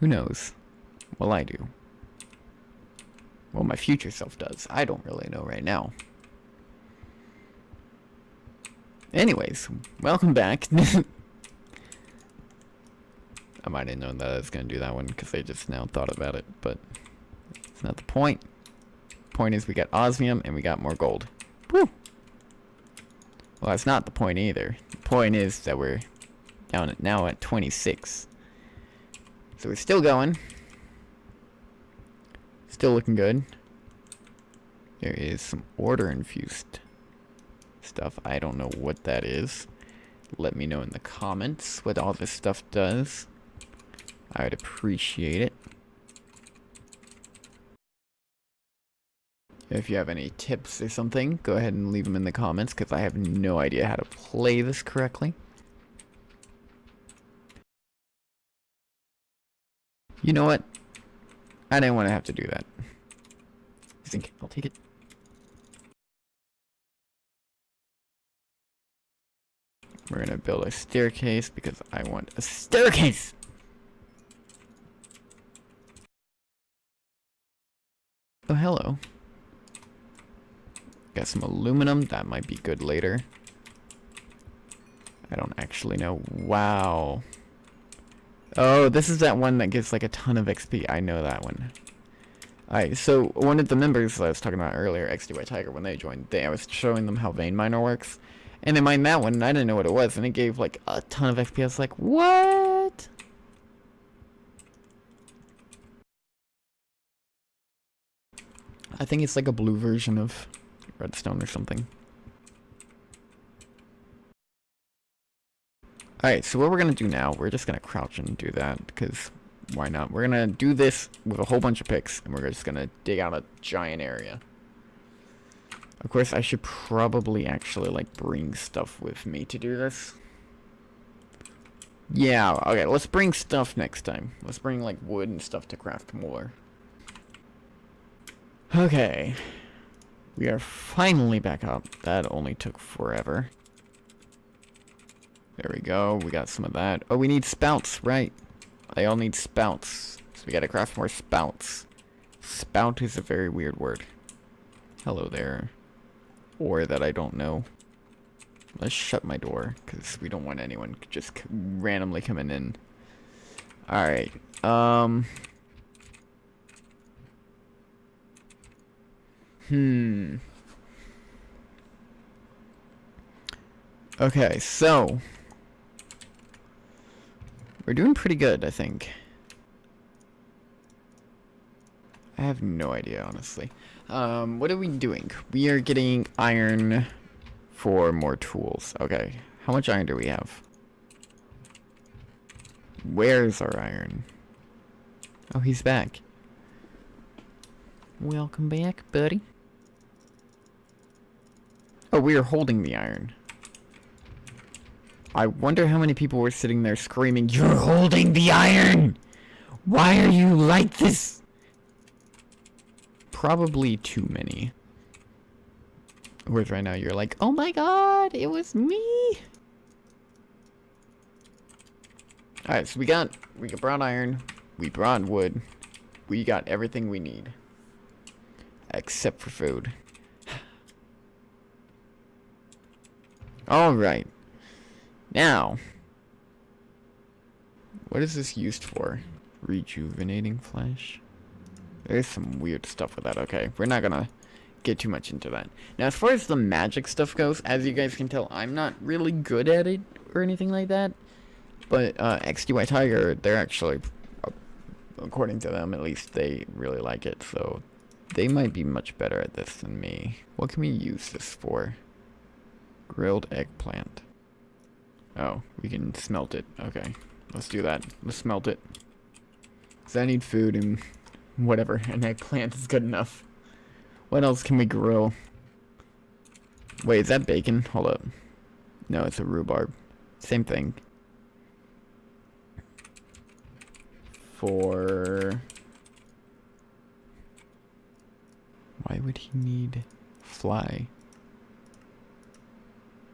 Who knows? Well, I do. Well, my future self does. I don't really know right now. Anyways, welcome back. I might have known that I was going to do that one because I just now thought about it, but it's not the point. Point is we got osmium and we got more gold. Woo! Well, that's not the point either. The point is that we're down at, now at 26. So we're still going. Still looking good. There is some order infused stuff. I don't know what that is. Let me know in the comments what all this stuff does. I would appreciate it. If you have any tips or something, go ahead and leave them in the comments because I have no idea how to play this correctly. You know what? I didn't want to have to do that. I think I'll take it. We're gonna build a staircase because I want a staircase! Oh, hello. Got some aluminum. That might be good later. I don't actually know. Wow. Oh, this is that one that gives like a ton of XP. I know that one. Alright, so one of the members I was talking about earlier, XDY Tiger, when they joined, they, I was showing them how Vein Miner works. And they mined that one, and I didn't know what it was, and it gave like a ton of XP. I was like, what? I think it's like a blue version of redstone or something. Alright, so what we're going to do now, we're just going to crouch and do that, because why not? We're going to do this with a whole bunch of picks, and we're just going to dig out a giant area. Of course, I should probably actually, like, bring stuff with me to do this. Yeah, okay, let's bring stuff next time. Let's bring, like, wood and stuff to craft more. Okay. We are finally back up. That only took forever. There we go. We got some of that. Oh, we need spouts, right. They all need spouts. So we gotta craft more spouts. Spout is a very weird word. Hello there. Or that I don't know. Let's shut my door, because we don't want anyone just randomly coming in. Alright. Um... Hmm. Okay, so... We're doing pretty good, I think. I have no idea, honestly. Um, what are we doing? We are getting iron for more tools. Okay, how much iron do we have? Where's our iron? Oh, he's back. Welcome back, buddy. Oh, we are holding the iron. I wonder how many people were sitting there screaming, You're holding the iron! Why are you like this? Probably too many. Whereas right now you're like, Oh my god, it was me! Alright, so we got, we got brown iron, we brought wood, we got everything we need. Except for food. Alright. Now. What is this used for? Rejuvenating flesh? There's some weird stuff with that. Okay, we're not gonna get too much into that. Now, as far as the magic stuff goes, as you guys can tell, I'm not really good at it or anything like that. But uh, XDY Tiger, they're actually, uh, according to them at least, they really like it. So they might be much better at this than me. What can we use this for? Grilled eggplant. Oh, we can smelt it. Okay, let's do that. Let's smelt it. Because I need food and whatever. An eggplant is good enough. What else can we grill? Wait, is that bacon? Hold up. No, it's a rhubarb. Same thing. For... Why would he need fly?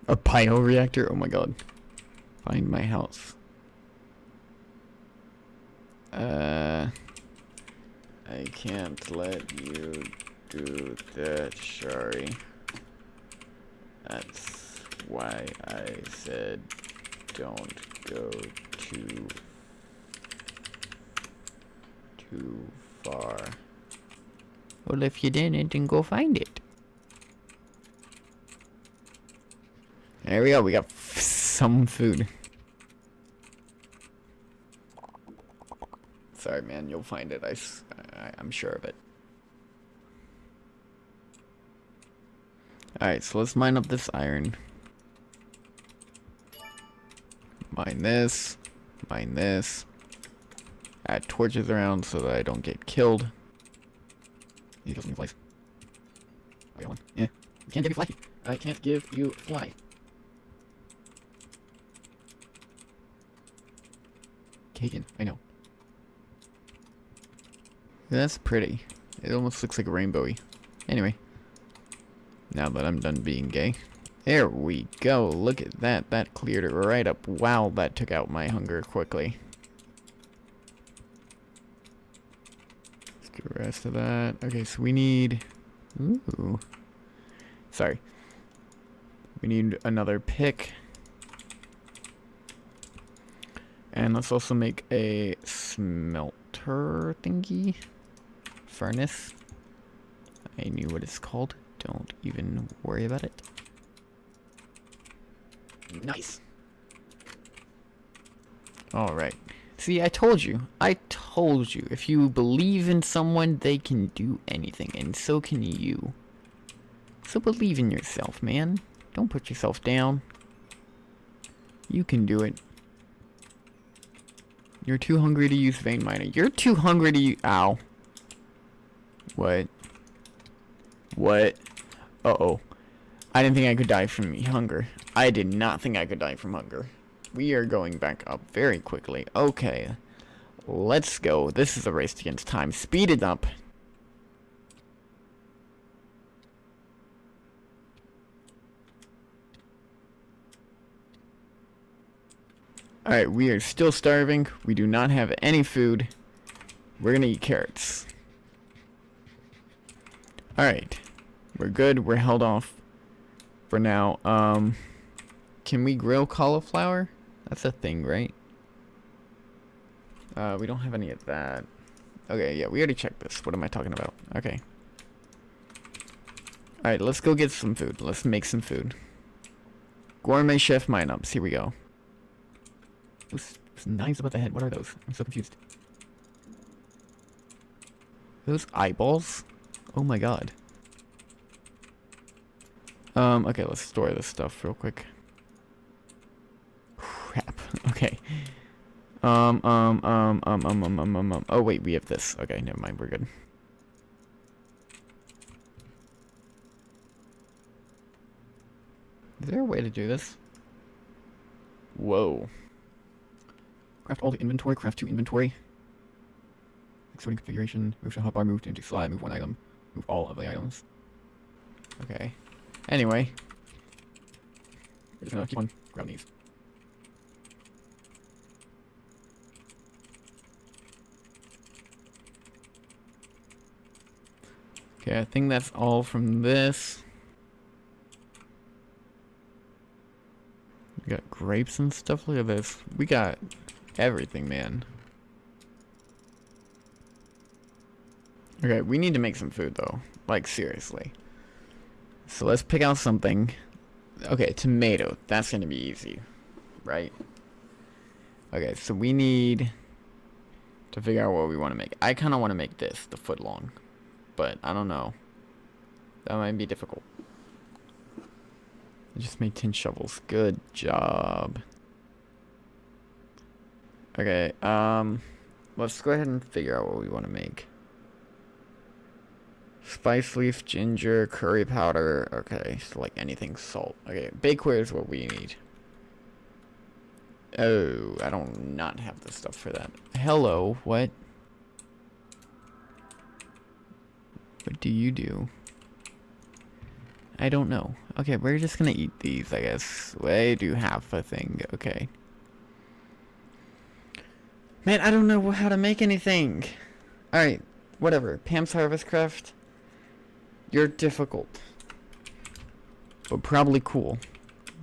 A bioreactor? Oh my god. Find my house. Uh, I can't let you do that, Shari. That's why I said don't go too too far. Well, if you didn't, then go find it. There we go. We got some food. Sorry, man. You'll find it. I, I, I'm sure of it. Alright, so let's mine up this iron. Mine this. Mine this. Add torches around so that I don't get killed. He doesn't flies. I got one. Yeah. Can't give you fly. I can't give you fly. Kagan, I know. That's pretty. It almost looks like rainbowy. Anyway. Now that I'm done being gay. There we go. Look at that. That cleared it right up. Wow, that took out my hunger quickly. Let's get the rest of that. Okay, so we need... Ooh. Sorry. We need another pick. And let's also make a smelter thingy. Furnace. I knew what it's called. Don't even worry about it. Nice. Alright. See, I told you. I told you. If you believe in someone, they can do anything. And so can you. So believe in yourself, man. Don't put yourself down. You can do it. You're too hungry to use vein miner. You're too hungry to use- Ow. What? What? Uh-oh. I didn't think I could die from hunger. I did not think I could die from hunger. We are going back up very quickly. Okay. Let's go. This is a race against time. Speed it up. Alright, we are still starving. We do not have any food. We're gonna eat carrots. Alright. We're good. We're held off for now. Um, can we grill cauliflower? That's a thing, right? Uh, we don't have any of that. Okay, yeah, we already checked this. What am I talking about? Okay. Alright, let's go get some food. Let's make some food. Gourmet chef mine ups. Here we go. Those, those knives above the head. What are those? I'm so confused. Those eyeballs? Oh my god. Um, okay, let's store this stuff real quick. Crap. Okay. Um, um, um, um, um, um, um, um, um. Oh, wait, we have this. Okay, never mind. We're good. Is there a way to do this? Whoa. Craft all the inventory, craft two inventory. Exporting configuration, move to hotbar, move to empty slot, move one item, move all of the items. Okay. Anyway. We're just gonna keep on grabbing these. Okay, I think that's all from this. We got grapes and stuff. Look at this. We got everything, man. Okay, we need to make some food, though. Like, seriously. So let's pick out something. Okay, tomato. That's going to be easy. Right? Okay, so we need to figure out what we want to make. I kind of want to make this, the foot long. But, I don't know. That might be difficult. I just made 10 shovels. Good job. Okay, um... Let's go ahead and figure out what we want to make. Spice leaf, ginger, curry powder. Okay, so like anything salt. Okay, bakeware is what we need. Oh, I don't not have the stuff for that. Hello, what? What do you do? I don't know. Okay, we're just gonna eat these, I guess. I do have a thing. Okay. Man, I don't know how to make anything. Alright, Whatever. Pam's Harvest Craft. You're difficult. But probably cool.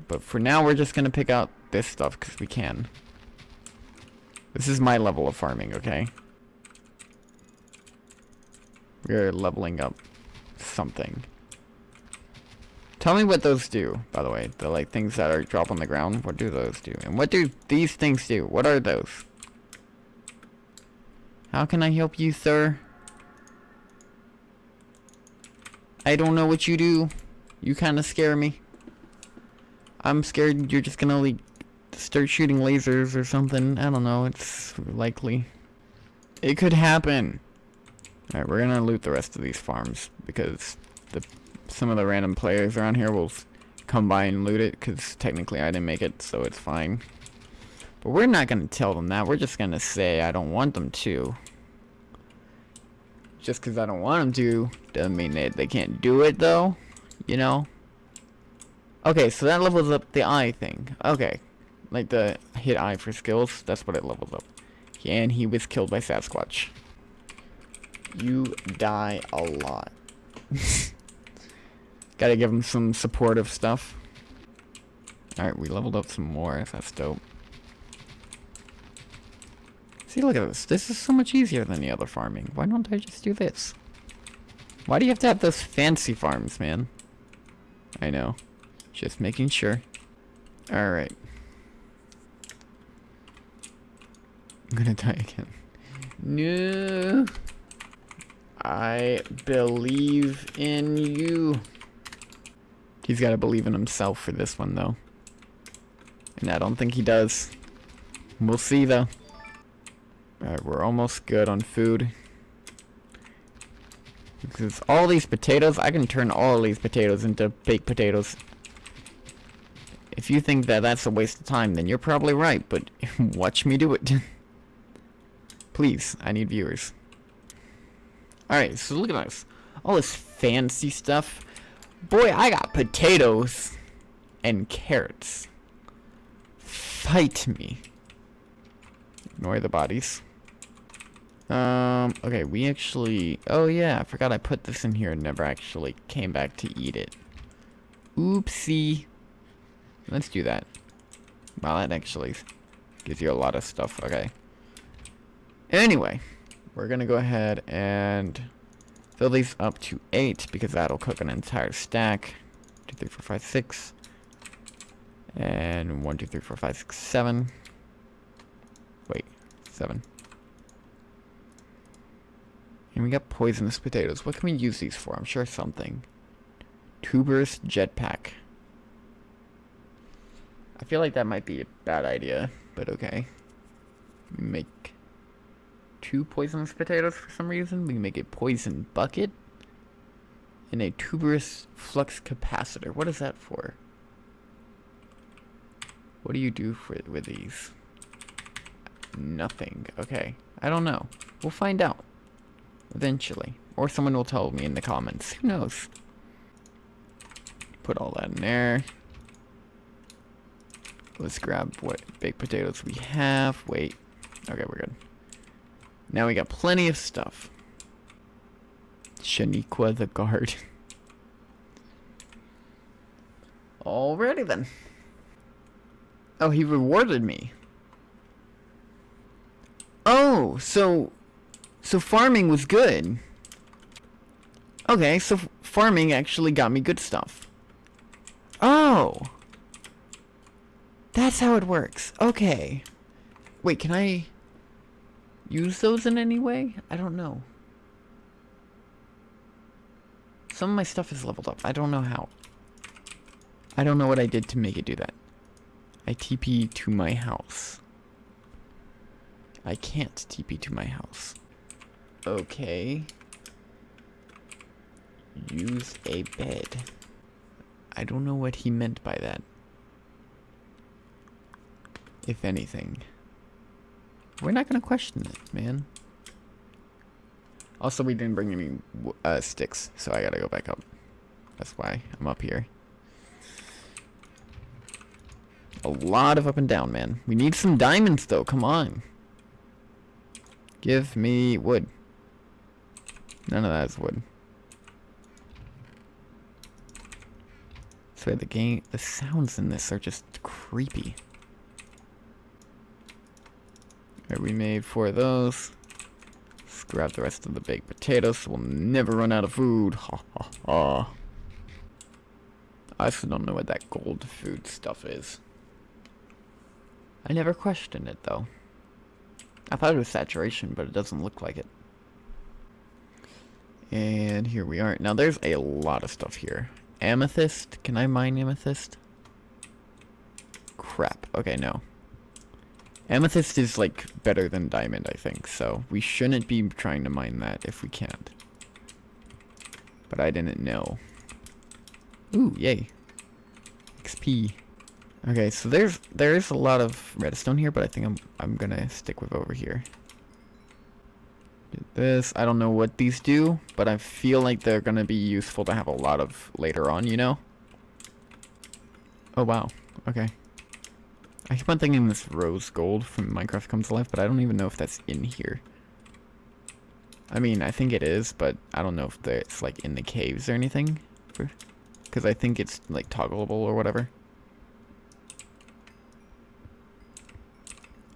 But for now, we're just gonna pick out this stuff because we can. This is my level of farming, okay? We're leveling up something. Tell me what those do, by the way. The, like, things that are drop on the ground. What do those do? And what do these things do? What are those? How can I help you, sir? I don't know what you do. You kind of scare me. I'm scared you're just gonna, like, start shooting lasers or something. I don't know. It's likely. It could happen. Alright, we're gonna loot the rest of these farms because the some of the random players around here will come by and loot it because technically I didn't make it, so it's fine. But we're not gonna tell them that. We're just gonna say I don't want them to. Just because I don't want them to doesn't mean that they can't do it, though. You know? Okay, so that levels up the eye thing. Okay. Like the hit eye for skills, that's what it levels up. And he was killed by Sasquatch. You die a lot. Gotta give him some supportive stuff. Alright, we leveled up some more. That's dope. See, look at this. This is so much easier than the other farming. Why don't I just do this? Why do you have to have those fancy farms, man? I know. Just making sure. Alright. I'm gonna die again. No. I believe in you. He's got to believe in himself for this one, though. And I don't think he does. We'll see, though. Alright, we're almost good on food. Because all these potatoes, I can turn all these potatoes into baked potatoes. If you think that that's a waste of time, then you're probably right, but watch me do it. Please, I need viewers. Alright, so look at this. All this fancy stuff. Boy, I got potatoes and carrots. Fight me. Ignore the bodies. Um, okay, we actually... Oh yeah, I forgot I put this in here and never actually came back to eat it. Oopsie. Let's do that. Wow, that actually gives you a lot of stuff. Okay. Anyway we're gonna go ahead and fill these up to eight because that'll cook an entire stack. Two, three, four, five, six. And one, two, three, four, five, six, seven. Wait, seven. And we got poisonous potatoes. What can we use these for? I'm sure something. Tuberous jetpack. I feel like that might be a bad idea, but okay. Make two poisonous potatoes for some reason. We can make a poison bucket. And a tuberous flux capacitor. What is that for? What do you do for with these? Nothing. Okay. I don't know. We'll find out. Eventually. Or someone will tell me in the comments. Who knows? Put all that in there. Let's grab what baked potatoes we have. Wait. Okay, we're good. Now we got plenty of stuff. Shaniqua the guard. Alrighty then. Oh, he rewarded me. Oh, so... So farming was good. Okay, so farming actually got me good stuff. Oh! That's how it works. Okay. Wait, can I use those in any way? I don't know. Some of my stuff is leveled up. I don't know how. I don't know what I did to make it do that. I TP to my house. I can't TP to my house. Okay. Use a bed. I don't know what he meant by that. If anything. We're not gonna question it, man. Also, we didn't bring any uh, sticks, so I gotta go back up. That's why I'm up here. A lot of up and down, man. We need some diamonds, though. Come on. Give me wood. None of that is wood. So the game, the sounds in this are just creepy. Alright, we made four of those. Let's grab the rest of the baked potatoes so we'll never run out of food. Ha ha ha. I still don't know what that gold food stuff is. I never questioned it though. I thought it was saturation, but it doesn't look like it. And here we are. Now there's a lot of stuff here. Amethyst? Can I mine amethyst? Crap. Okay, no. Amethyst is like better than diamond, I think, so we shouldn't be trying to mine that if we can't. But I didn't know. Ooh, yay. XP. Okay, so there's there is a lot of redstone here, but I think I'm I'm gonna stick with over here. This. I don't know what these do, but I feel like they're gonna be useful to have a lot of later on, you know? Oh wow. Okay. I keep on thinking this rose gold from Minecraft Comes Alive, but I don't even know if that's in here. I mean, I think it is, but I don't know if it's like in the caves or anything. Because I think it's like toggleable or whatever.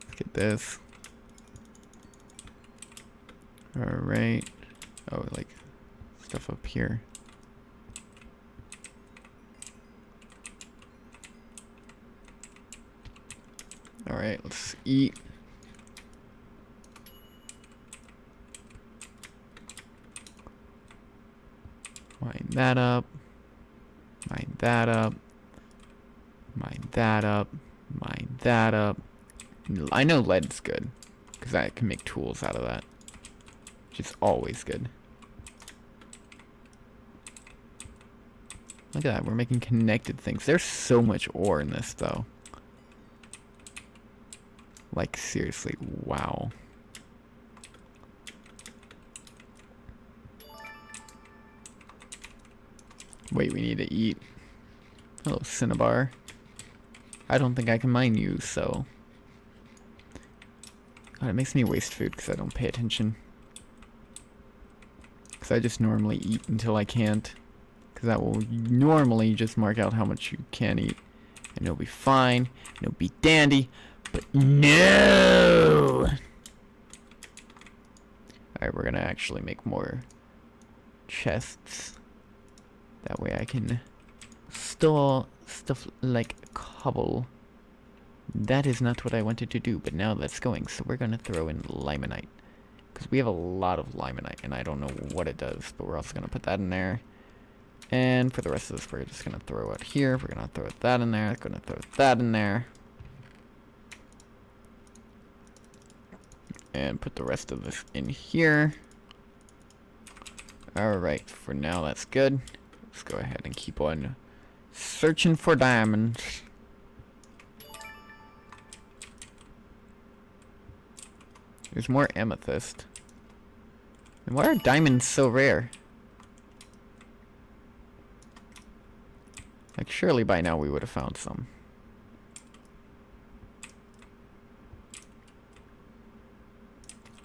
Look at this. Alright. Oh, like stuff up here. Alright, let's eat. Mine that up. Mine that up. Mine that up. Mine that up. I know lead's good. Because I can make tools out of that. Which is always good. Look at that, we're making connected things. There's so much ore in this, though. Like, seriously, wow. Wait, we need to eat. Hello, Cinnabar. I don't think I can mine you, so... God, it makes me waste food because I don't pay attention. Because I just normally eat until I can't. Because that will normally just mark out how much you can eat. And it'll be fine. And it'll be dandy. But no! Alright, we're gonna actually make more chests. That way I can store stuff like cobble. That is not what I wanted to do, but now that's going. So we're gonna throw in limonite. Because we have a lot of limonite, and I don't know what it does, but we're also gonna put that in there. And for the rest of this, we're just gonna throw it here. We're gonna throw that in there. Gonna throw that in there. and put the rest of this in here. Alright, for now that's good. Let's go ahead and keep on searching for diamonds. There's more amethyst. And why are diamonds so rare? Like, surely by now we would have found some.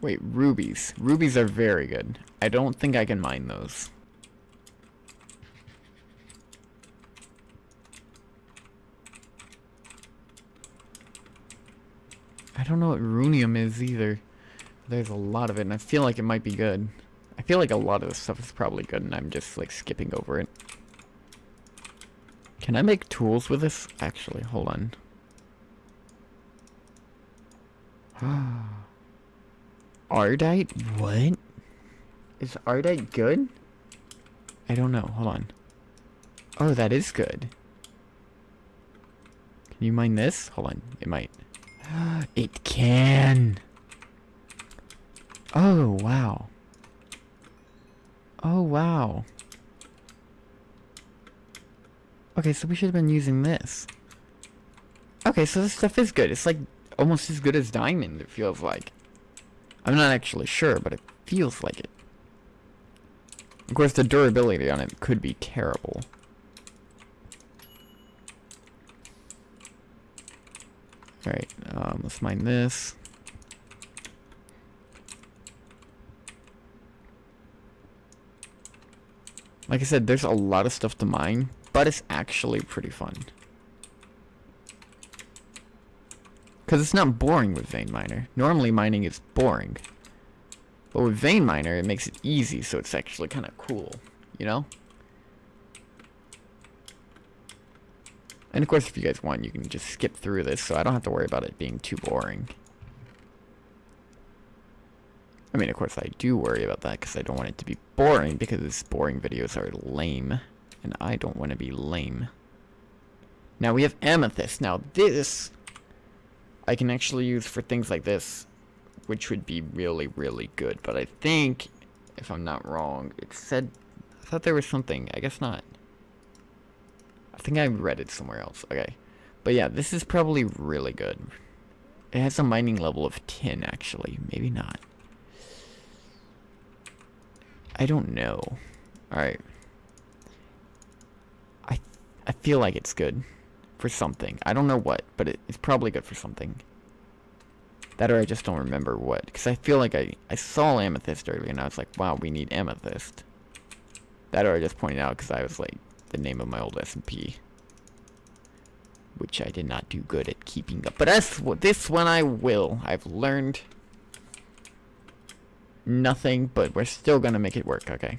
Wait, rubies. Rubies are very good. I don't think I can mine those. I don't know what runium is either. There's a lot of it, and I feel like it might be good. I feel like a lot of this stuff is probably good, and I'm just, like, skipping over it. Can I make tools with this? Actually, hold on. Ardite? What? Is Ardite good? I don't know. Hold on. Oh, that is good. Can you mine this? Hold on. It might. it can! Oh, wow. Oh, wow. Okay, so we should have been using this. Okay, so this stuff is good. It's like almost as good as diamond, it feels like. I'm not actually sure, but it feels like it. Of course, the durability on it could be terrible. Alright, um, let's mine this. Like I said, there's a lot of stuff to mine, but it's actually pretty fun. Because it's not boring with Vein Miner. Normally mining is boring. But with Vein Miner, it makes it easy, so it's actually kind of cool. You know? And of course, if you guys want, you can just skip through this, so I don't have to worry about it being too boring. I mean, of course, I do worry about that, because I don't want it to be boring, because boring videos are lame. And I don't want to be lame. Now, we have Amethyst. Now, this... I can actually use for things like this, which would be really, really good. But I think, if I'm not wrong, it said... I thought there was something. I guess not. I think I read it somewhere else. Okay. But yeah, this is probably really good. It has a mining level of 10, actually. Maybe not. I don't know. Alright. I I feel like it's good. For something. I don't know what, but it, it's probably good for something. That or I just don't remember what. Because I feel like I, I saw Amethyst earlier and I was like, wow, we need Amethyst. That or I just pointed out because I was like, the name of my old SMP. Which I did not do good at keeping up. But that's, this one I will. I've learned nothing, but we're still gonna make it work, okay?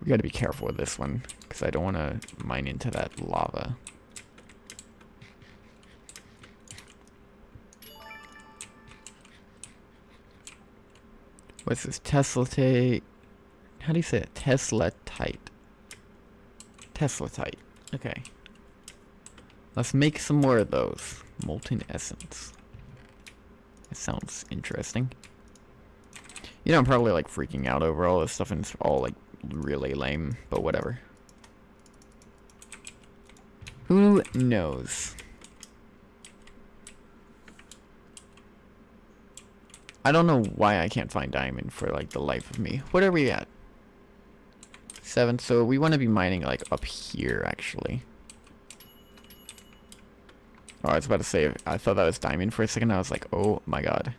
We gotta be careful with this one, because I don't want to mine into that lava. What's this? Tesla How do you say it? Tesla tight. Tesla tight. Okay. Let's make some more of those. Molten essence. It sounds interesting. You know, I'm probably like freaking out over all this stuff and it's all like really lame, but whatever. Who knows? I don't know why I can't find diamond for like the life of me. What are we at? Seven, so we want to be mining like up here actually. Oh, I was about to say, I thought that was diamond for a second. I was like, oh my god.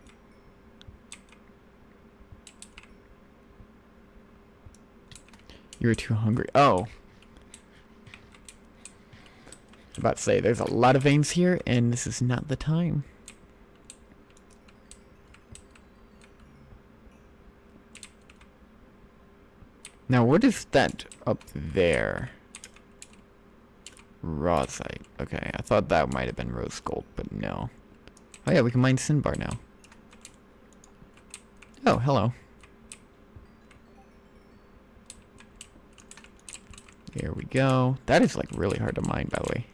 You were too hungry. Oh. about to say, there's a lot of veins here, and this is not the time. Now, what is that up there? Rawsite. Okay, I thought that might have been rose gold, but no. Oh yeah, we can mine Cinnabar now. Oh, hello. Here we go. That is like really hard to mine, by the way.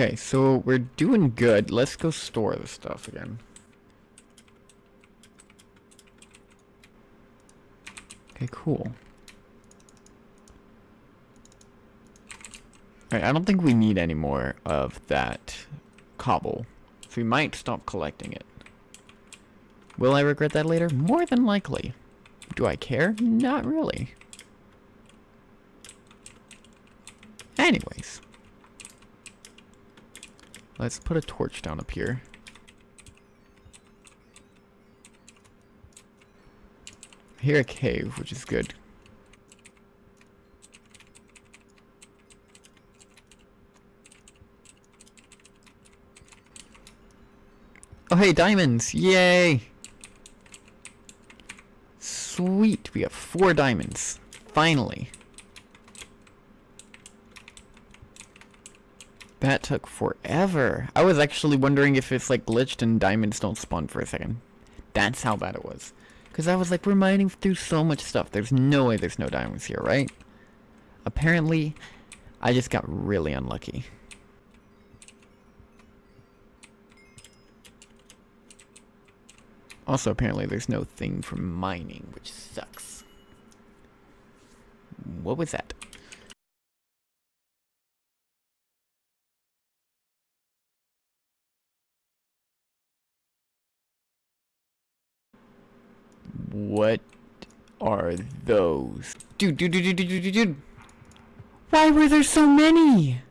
Okay, so we're doing good. Let's go store the stuff again. Okay, cool. Alright, I don't think we need any more of that cobble. So we might stop collecting it. Will I regret that later? More than likely. Do I care? Not really. Anyways. Let's put a torch down up here. I hear a cave, which is good. Oh, hey, diamonds! Yay! Sweet, we have four diamonds. Finally. That took forever. I was actually wondering if it's like glitched and diamonds don't spawn for a second. That's how bad it was. Because I was like, we're mining through so much stuff. There's no way there's no diamonds here, right? Apparently, I just got really unlucky. Also, apparently there's no thing for mining, which sucks. What was that? What are those? Dude, dude, dude, dude, dude, dude, dude. Why were there so many?